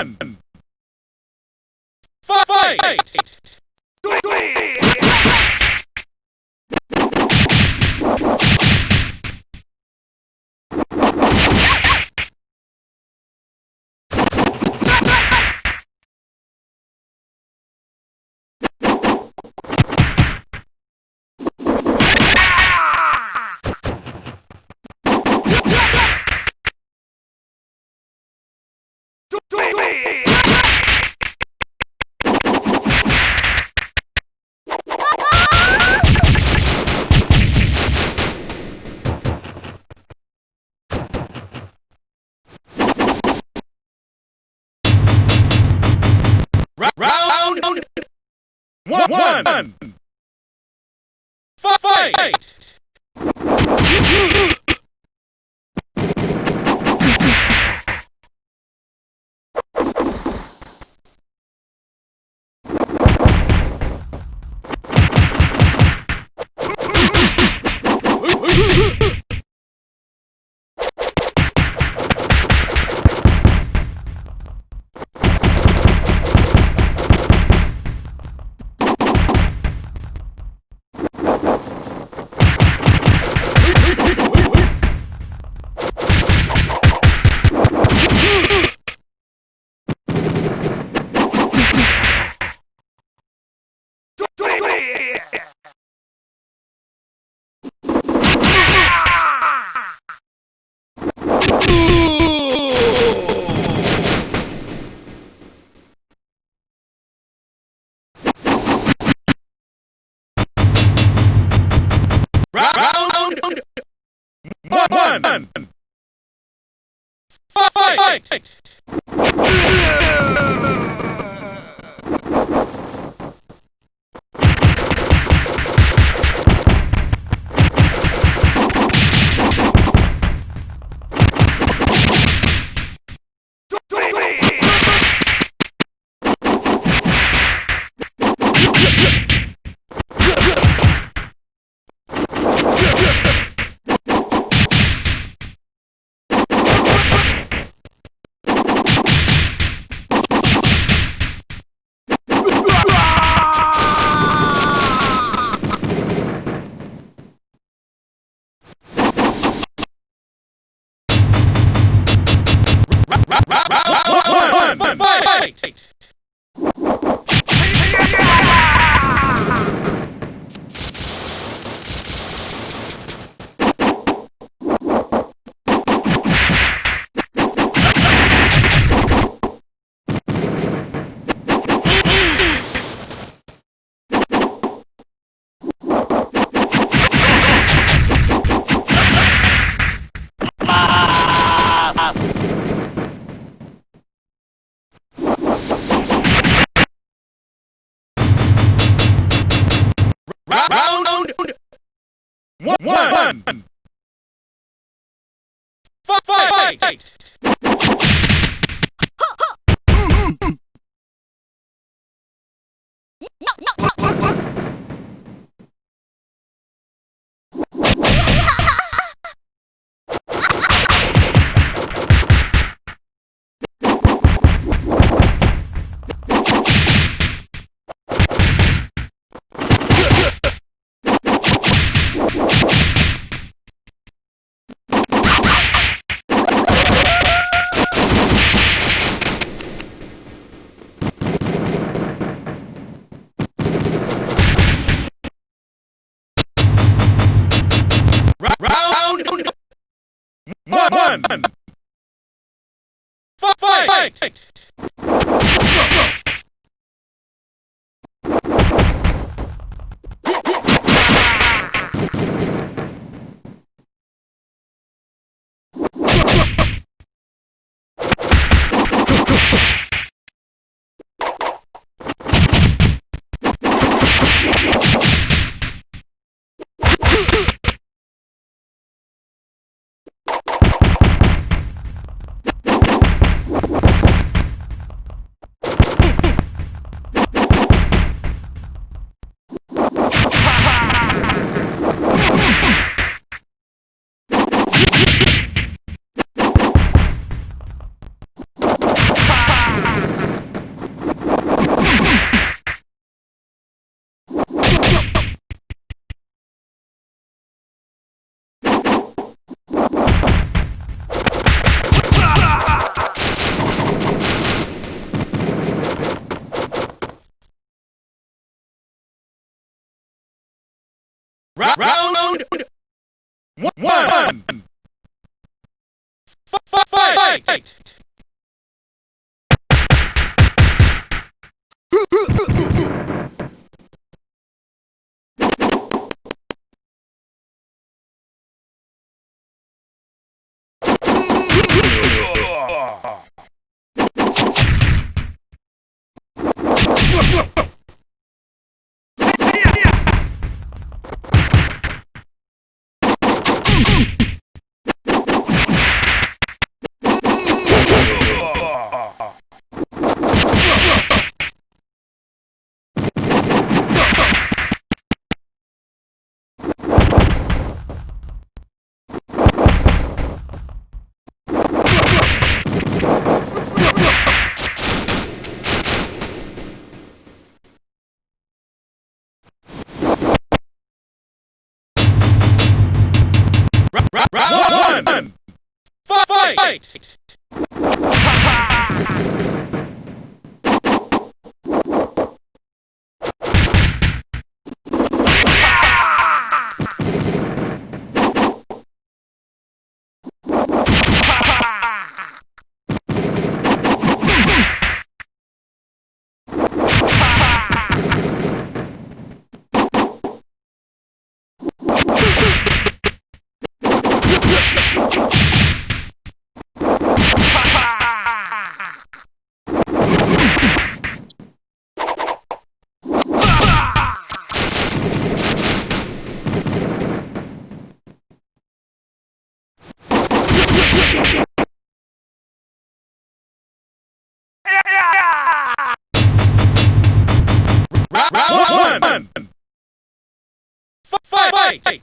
one. Fight! Round, one. Fight! Fight! Round one, fight! One, one. Fight! Fight. Fight. Ra- Round Fight. Round one. Fight.